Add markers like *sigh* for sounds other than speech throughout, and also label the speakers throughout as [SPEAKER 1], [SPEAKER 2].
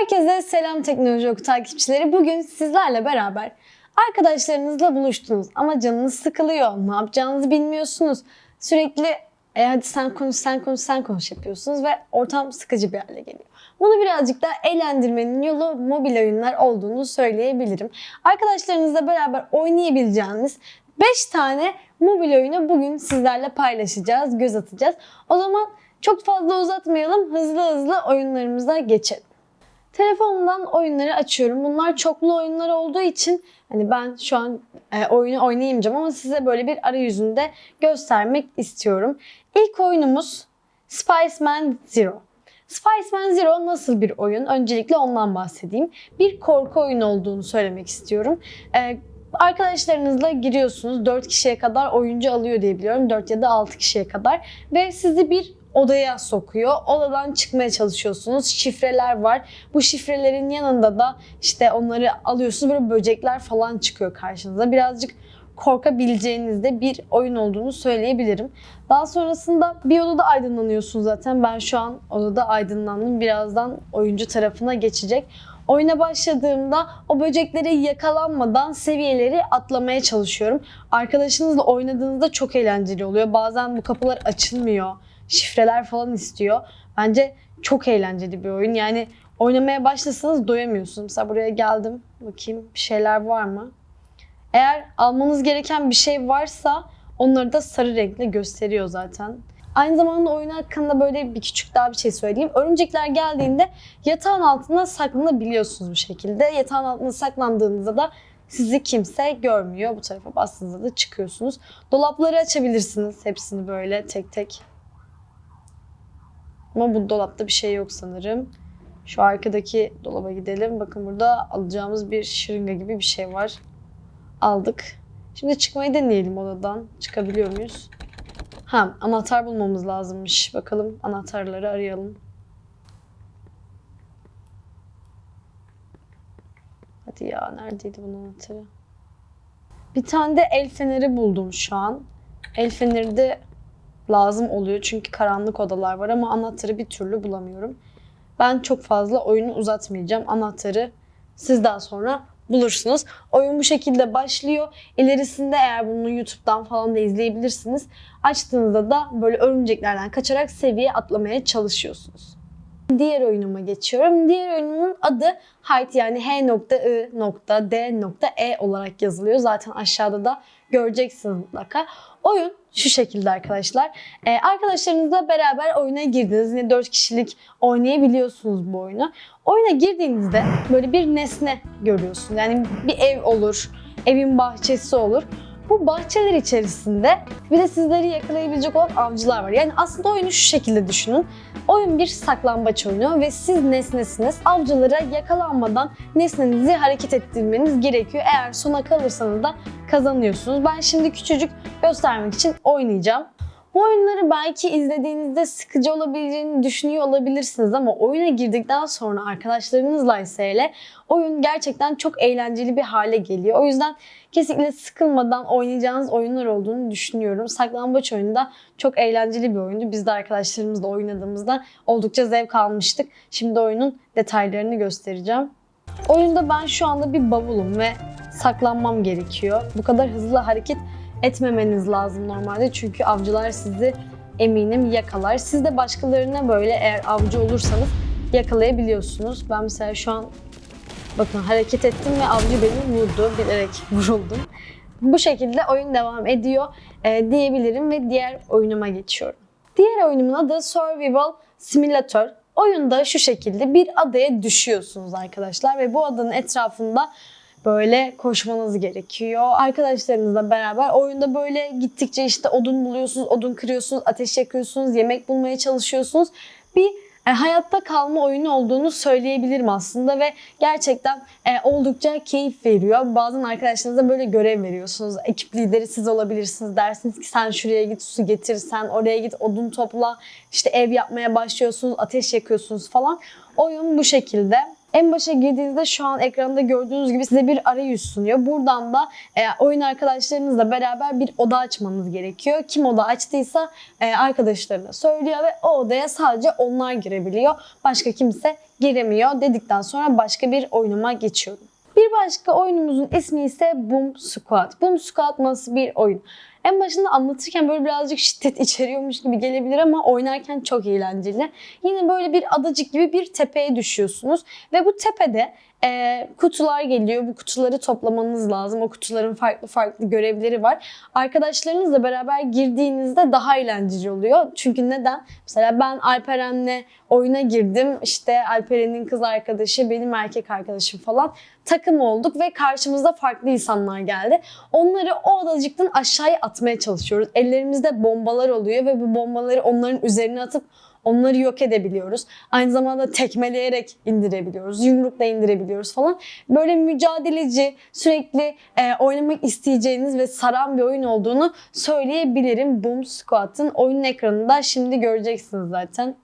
[SPEAKER 1] Herkese selam Teknoloji Oku takipçileri. Bugün sizlerle beraber arkadaşlarınızla buluştunuz ama canınız sıkılıyor. Ne yapacağınızı bilmiyorsunuz. Sürekli e hadi sen konuş, sen konuş, sen konuş yapıyorsunuz ve ortam sıkıcı bir hale geliyor. Bunu birazcık daha eğlendirmenin yolu mobil oyunlar olduğunu söyleyebilirim. Arkadaşlarınızla beraber oynayabileceğiniz 5 tane mobil oyunu bugün sizlerle paylaşacağız, göz atacağız. O zaman çok fazla uzatmayalım, hızlı hızlı oyunlarımıza geçelim. Telefonumdan oyunları açıyorum. Bunlar çoklu oyunlar olduğu için hani ben şu an e, oyunu oynayamayacağım ama size böyle bir arayüzünde göstermek istiyorum. İlk oyunumuz Spiceman Zero. Spiceman Zero nasıl bir oyun? Öncelikle ondan bahsedeyim. Bir korku oyunu olduğunu söylemek istiyorum. E, arkadaşlarınızla giriyorsunuz. 4 kişiye kadar oyuncu alıyor diye biliyorum. 4 ya da 6 kişiye kadar. Ve sizi bir odaya sokuyor. Odadan çıkmaya çalışıyorsunuz. Şifreler var. Bu şifrelerin yanında da işte onları alıyorsunuz. Böyle böcekler falan çıkıyor karşınıza. Birazcık korkabileceğiniz de bir oyun olduğunu söyleyebilirim. Daha sonrasında bir odada aydınlanıyorsun zaten. Ben şu an odada aydınlandım. Birazdan oyuncu tarafına geçecek. Oyuna başladığımda o böceklere yakalanmadan seviyeleri atlamaya çalışıyorum. Arkadaşınızla oynadığınızda çok eğlenceli oluyor. Bazen bu kapılar açılmıyor. Şifreler falan istiyor. Bence çok eğlenceli bir oyun. Yani oynamaya başlasanız doyamıyorsunuz. Mesela buraya geldim. Bakayım bir şeyler var mı? Eğer almanız gereken bir şey varsa onları da sarı renkle gösteriyor zaten. Aynı zamanda oyun hakkında böyle bir küçük daha bir şey söyleyeyim. Örümcekler geldiğinde yatağın altına saklanabiliyorsunuz bu şekilde. Yatağın altına saklandığınızda da sizi kimse görmüyor. Bu tarafa bastığınızda da çıkıyorsunuz. Dolapları açabilirsiniz hepsini böyle tek tek. Ama bu dolapta bir şey yok sanırım. Şu arkadaki dolaba gidelim. Bakın burada alacağımız bir şırınga gibi bir şey var. Aldık. Şimdi çıkmayı deneyelim odadan. Çıkabiliyor muyuz? Ha, anahtar bulmamız lazımmış. Bakalım anahtarları arayalım. Hadi ya neredeydi bunun anahtarı? Bir tane de el feneri buldum şu an. El feneri de lazım oluyor çünkü karanlık odalar var ama anahtarı bir türlü bulamıyorum. Ben çok fazla oyunu uzatmayacağım. Anahtarı siz daha sonra bulursunuz. Oyun bu şekilde başlıyor. İlerisinde eğer bunu YouTube'dan falan da izleyebilirsiniz. Açtığınızda da böyle örümceklerden kaçarak seviye atlamaya çalışıyorsunuz. Diğer oyunuma geçiyorum. Diğer oyunumun adı Hide yani H.I.D.E olarak yazılıyor. Zaten aşağıda da göreceksiniz mutlaka. Oyun şu şekilde arkadaşlar. Ee, arkadaşlarınızla beraber oyuna girdiniz. Yine 4 kişilik oynayabiliyorsunuz bu oyunu. Oyuna girdiğinizde böyle bir nesne görüyorsunuz. Yani bir ev olur, evin bahçesi olur. Bu bahçeler içerisinde bir de sizleri yakalayabilecek olan avcılar var. Yani aslında oyunu şu şekilde düşünün. Oyun bir saklambaç oyunu ve siz nesnesiniz. Avcılara yakalanmadan nesnenizi hareket ettirmeniz gerekiyor. Eğer sona kalırsanız da kazanıyorsunuz. Ben şimdi küçücük göstermek için oynayacağım. Bu oyunları belki izlediğinizde sıkıcı olabileceğini düşünüyor olabilirsiniz ama oyuna girdikten sonra arkadaşlarınızla ise hele oyun gerçekten çok eğlenceli bir hale geliyor. O yüzden kesinlikle sıkılmadan oynayacağınız oyunlar olduğunu düşünüyorum. Saklambaç oyunu da çok eğlenceli bir oyundu. Biz de arkadaşlarımızla oynadığımızda oldukça zevk almıştık. Şimdi oyunun detaylarını göstereceğim. Oyunda ben şu anda bir bavulum ve saklanmam gerekiyor. Bu kadar hızlı hareket etmemeniz lazım normalde. Çünkü avcılar sizi eminim yakalar. Siz de başkalarına böyle eğer avcı olursanız yakalayabiliyorsunuz. Ben mesela şu an bakın hareket ettim ve avcı beni vurdu. Bilerek *laughs* vuruldum. Bu şekilde oyun devam ediyor e, diyebilirim ve diğer oyunuma geçiyorum. Diğer oyunumun adı Survival Simulator. Oyunda şu şekilde bir adaya düşüyorsunuz arkadaşlar ve bu adanın etrafında böyle koşmanız gerekiyor. Arkadaşlarınızla beraber oyunda böyle gittikçe işte odun buluyorsunuz, odun kırıyorsunuz, ateş yakıyorsunuz, yemek bulmaya çalışıyorsunuz. Bir e, hayatta kalma oyunu olduğunu söyleyebilirim aslında ve gerçekten e, oldukça keyif veriyor. Bazen arkadaşlarınıza böyle görev veriyorsunuz. Ekip lideri siz olabilirsiniz. Dersiniz ki sen şuraya git su getir, sen oraya git odun topla, işte ev yapmaya başlıyorsunuz, ateş yakıyorsunuz falan. Oyun bu şekilde. En başa girdiğinizde şu an ekranda gördüğünüz gibi size bir arayüz sunuyor. Buradan da e, oyun arkadaşlarınızla beraber bir oda açmanız gerekiyor. Kim oda açtıysa e, arkadaşlarına söylüyor ve o odaya sadece onlar girebiliyor. Başka kimse giremiyor dedikten sonra başka bir oyunuma geçiyorum. Bir başka oyunumuzun ismi ise Boom Squad. Boom Squad nasıl bir oyun? En başında anlatırken böyle birazcık şiddet içeriyormuş gibi gelebilir ama oynarken çok eğlenceli. Yine böyle bir adacık gibi bir tepeye düşüyorsunuz ve bu tepede e, kutular geliyor. Bu kutuları toplamanız lazım. O kutuların farklı farklı görevleri var. Arkadaşlarınızla beraber girdiğinizde daha eğlenceli oluyor. Çünkü neden? Mesela ben Alperen'le oyuna girdim. İşte Alperen'in kız arkadaşı, benim erkek arkadaşım falan. Takım olduk ve karşımızda farklı insanlar geldi. Onları o adacıktan aşağıya atmaya çalışıyoruz. Ellerimizde bombalar oluyor ve bu bombaları onların üzerine atıp Onları yok edebiliyoruz. Aynı zamanda tekmeleyerek indirebiliyoruz. Yumrukla indirebiliyoruz falan. Böyle mücadeleci, sürekli e, oynamak isteyeceğiniz ve saran bir oyun olduğunu söyleyebilirim. Boom Squad'ın oyun ekranında şimdi göreceksiniz zaten.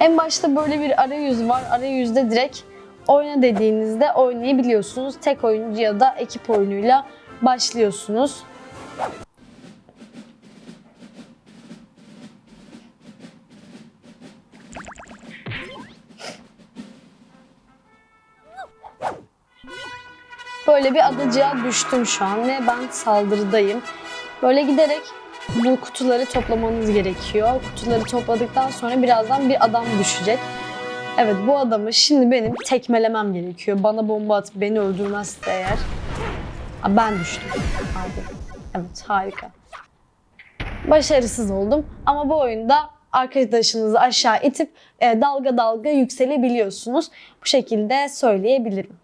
[SPEAKER 1] En başta böyle bir arayüz var. Arayüzde direkt oyna dediğinizde oynayabiliyorsunuz. Tek oyuncu ya da ekip oyunuyla başlıyorsunuz. Böyle bir adacığa düştüm şu an ve ben saldırıdayım. Böyle giderek bu kutuları toplamanız gerekiyor. Kutuları topladıktan sonra birazdan bir adam düşecek. Evet bu adamı şimdi benim tekmelemem gerekiyor. Bana bomba atıp beni öldürmezse eğer. Ben düştüm. Abi. Evet harika. Başarısız oldum ama bu oyunda arkadaşınızı aşağı itip e, dalga dalga yükselebiliyorsunuz. Bu şekilde söyleyebilirim.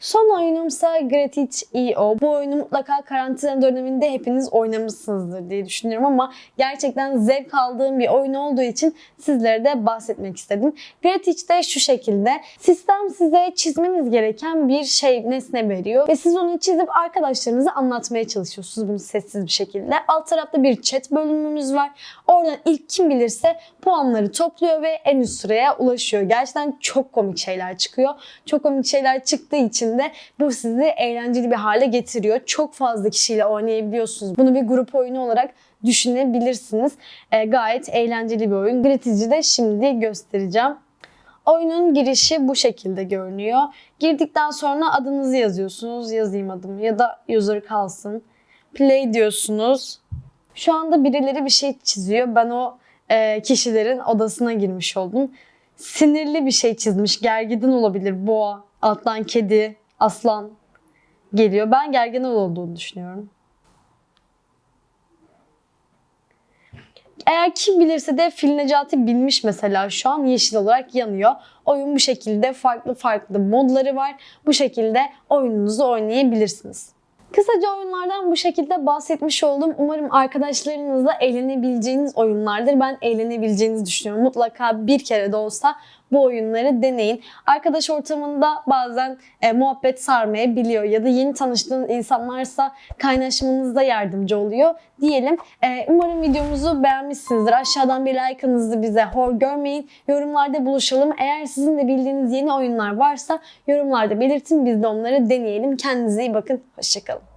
[SPEAKER 1] Son oyunumsa Gratitch.io. Bu oyunu mutlaka karantina döneminde hepiniz oynamışsınızdır diye düşünüyorum ama gerçekten zevk aldığım bir oyun olduğu için sizlere de bahsetmek istedim. Gratitch de şu şekilde. Sistem size çizmeniz gereken bir şey, nesne veriyor ve siz onu çizip arkadaşlarınıza anlatmaya çalışıyorsunuz bunu sessiz bir şekilde. Alt tarafta bir chat bölümümüz var. Oradan ilk kim bilirse puanları topluyor ve en üst sıraya ulaşıyor. Gerçekten çok komik şeyler çıkıyor. Çok komik şeyler çıktığı için de bu sizi eğlenceli bir hale getiriyor. Çok fazla kişiyle oynayabiliyorsunuz. Bunu bir grup oyunu olarak düşünebilirsiniz. E, gayet eğlenceli bir oyun. Gratiz'i de şimdi göstereceğim. Oyunun girişi bu şekilde görünüyor. Girdikten sonra adınızı yazıyorsunuz. Yazayım adımı ya da user kalsın. Play diyorsunuz. Şu anda birileri bir şey çiziyor. Ben o e, kişilerin odasına girmiş oldum. Sinirli bir şey çizmiş. Gergin olabilir. Boğa, alttan kedi, aslan geliyor. Ben gergin olduğunu düşünüyorum. Eğer kim bilirse de Fil Necati bilmiş mesela şu an yeşil olarak yanıyor. Oyun bu şekilde farklı farklı modları var. Bu şekilde oyununuzu oynayabilirsiniz. Kısaca oyunlardan bu şekilde bahsetmiş oldum. Umarım arkadaşlarınızla eğlenebileceğiniz oyunlardır. Ben eğlenebileceğinizi düşünüyorum. Mutlaka bir kere de olsa bu oyunları deneyin. Arkadaş ortamında bazen e, muhabbet sarmayabiliyor ya da yeni tanıştığınız insanlarsa kaynaşmanızda yardımcı oluyor diyelim. E, umarım videomuzu beğenmişsinizdir. Aşağıdan bir like'ınızı bize hor görmeyin. Yorumlarda buluşalım. Eğer sizin de bildiğiniz yeni oyunlar varsa yorumlarda belirtin. Biz de onları deneyelim. Kendinize iyi bakın. Hoşçakalın.